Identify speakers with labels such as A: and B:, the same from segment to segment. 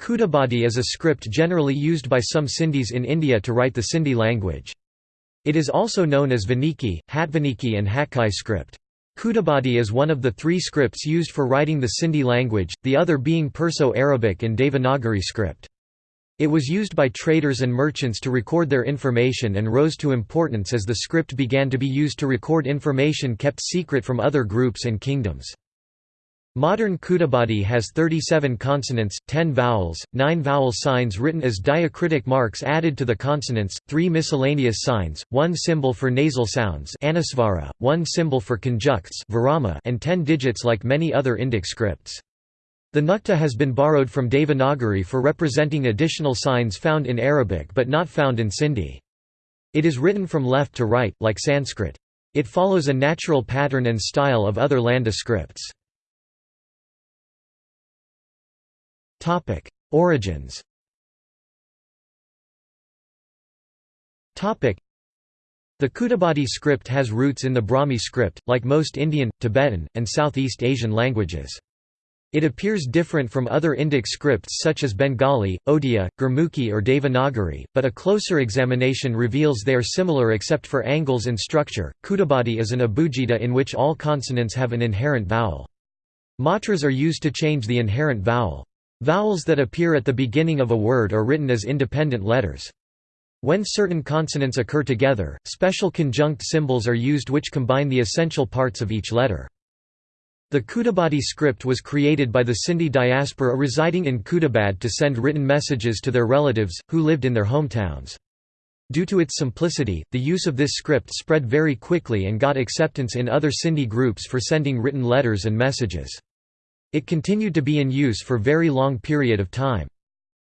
A: Khudabadi is a script generally used by some Sindhis in India to write the Sindhi language. It is also known as Vaniki, Hatvaniki and Hatkai script. Khudabadi is one of the three scripts used for writing the Sindhi language, the other being Perso-Arabic and Devanagari script. It was used by traders and merchants to record their information and rose to importance as the script began to be used to record information kept secret from other groups and kingdoms. Modern Khudabadi has 37 consonants, 10 vowels, 9 vowel signs written as diacritic marks added to the consonants, 3 miscellaneous signs, 1 symbol for nasal sounds anusvara, 1 symbol for conjuncts and 10 digits like many other Indic scripts. The nukta has been borrowed from Devanagari for representing additional signs found in Arabic but not found in Sindhi. It is written from left to right, like Sanskrit. It follows a natural pattern and style of other Landa scripts. Topic: Origins. Topic: The Khudabadi script has roots in the Brahmi script, like most Indian, Tibetan, and Southeast Asian languages. It appears different from other Indic scripts such as Bengali, Odia, Gurmukhi or Devanagari, but a closer examination reveals they are similar except for angles and structure. Khudabadi is an abugida in which all consonants have an inherent vowel. Matras are used to change the inherent vowel. Vowels that appear at the beginning of a word are written as independent letters. When certain consonants occur together, special conjunct symbols are used which combine the essential parts of each letter. The Khudabadi script was created by the Sindhi diaspora residing in Khudabad to send written messages to their relatives, who lived in their hometowns. Due to its simplicity, the use of this script spread very quickly and got acceptance in other Sindhi groups for sending written letters and messages. It continued to be in use for very long period of time.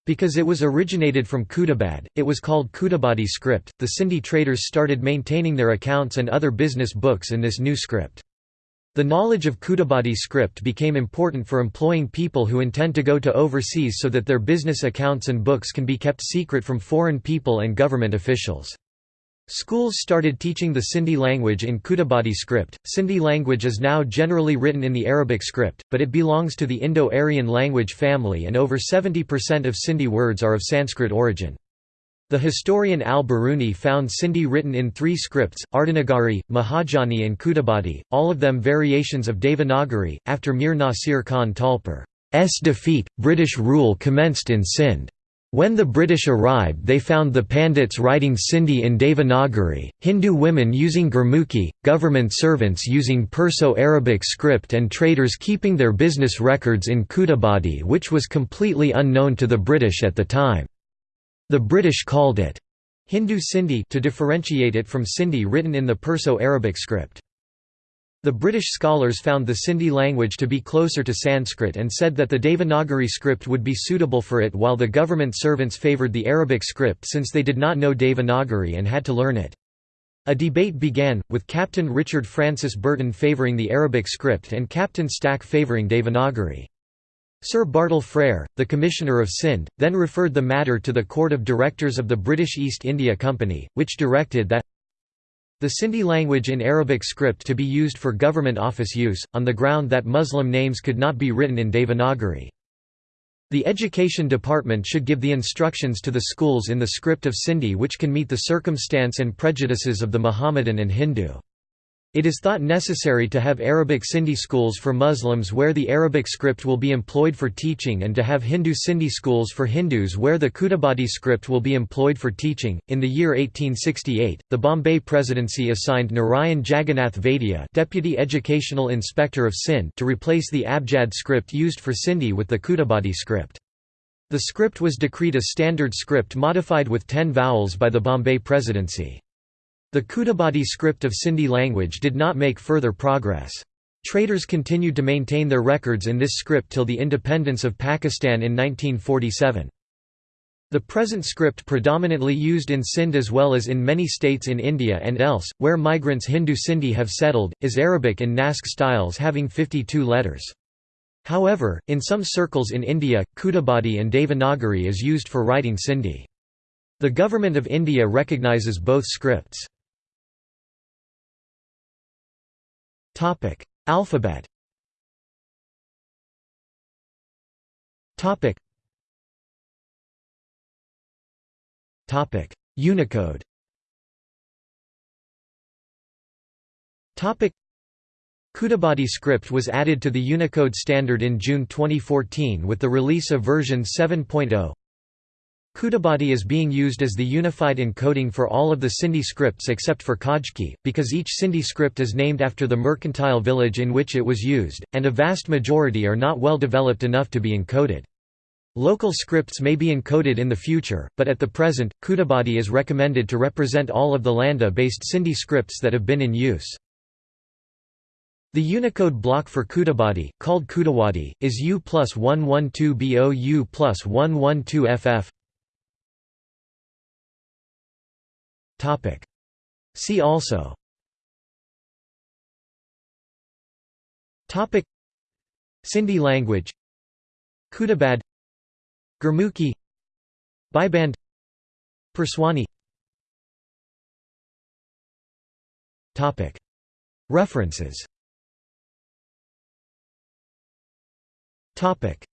A: Because it was originated from Khudabad, it was called Khudabadi script. The Sindhi traders started maintaining their accounts and other business books in this new script. The knowledge of Khudabadi script became important for employing people who intend to go to overseas so that their business accounts and books can be kept secret from foreign people and government officials. Schools started teaching the Sindhi language in Khudabadi script. Sindhi language is now generally written in the Arabic script, but it belongs to the Indo-Aryan language family and over 70% of Sindhi words are of Sanskrit origin. The historian al-Biruni found Sindhi written in three scripts, Ardhanagari, Mahajani and Khudabadi, all of them variations of Devanagari. After Mir Nasir Khan Talpur's defeat, British rule commenced in Sindh. When the British arrived they found the Pandits writing Sindhi in Devanagari, Hindu women using Gurmukhi, government servants using Perso-Arabic script and traders keeping their business records in Khudabadi which was completely unknown to the British at the time. The British called it Hindu Sindhi to differentiate it from Sindhi written in the Perso-Arabic script. The British scholars found the Sindhi language to be closer to Sanskrit and said that the Devanagari script would be suitable for it while the government servants favoured the Arabic script since they did not know Devanagari and had to learn it. A debate began, with Captain Richard Francis Burton favouring the Arabic script and Captain Stack favouring Devanagari. Sir Bartle Frere, the Commissioner of Sindh, then referred the matter to the Court of Directors of the British East India Company, which directed that the Sindhi language in Arabic script to be used for government office use, on the ground that Muslim names could not be written in Devanagari. The Education Department should give the instructions to the schools in the script of Sindhi which can meet the circumstance and prejudices of the Mohammedan and Hindu. It is thought necessary to have Arabic Sindhi schools for Muslims where the Arabic script will be employed for teaching and to have Hindu Sindhi schools for Hindus where the Khudabadi script will be employed for teaching. In the year 1868, the Bombay Presidency assigned Narayan Jagannath Vaidya, Deputy Educational Inspector of Sindh, to replace the Abjad script used for Sindhi with the Khudabadi script. The script was decreed a standard script modified with 10 vowels by the Bombay Presidency. The Khudabadi script of Sindhi language did not make further progress. Traders continued to maintain their records in this script till the independence of Pakistan in 1947. The present script predominantly used in Sindh as well as in many states in India and else, where migrants Hindu Sindhi have settled, is Arabic in Naskh styles having 52 letters. However, in some circles in India, Khudabadi and Devanagari is used for writing Sindhi. The Government of India recognises both scripts. Topic: Alphabet. Topic. Topic: Unicode. Topic: Khudabadi script was added to the Unicode standard in June 2014 with the release of version 7.0. Khudabadi is being used as the unified encoding for all of the Sindhi scripts except for Khojki, because each Sindhi script is named after the mercantile village in which it was used, and a vast majority are not well developed enough to be encoded. Local scripts may be encoded in the future, but at the present, Khudabadi is recommended to represent all of the Landa-based Sindhi scripts that have been in use. The Unicode block for Khudabadi, called Khudawadi, is U plus 112 BO U plus 112 FF. See also. Topic. Sindhi language. Khudabad. Gurmukhi. Biband Purswani References. Topic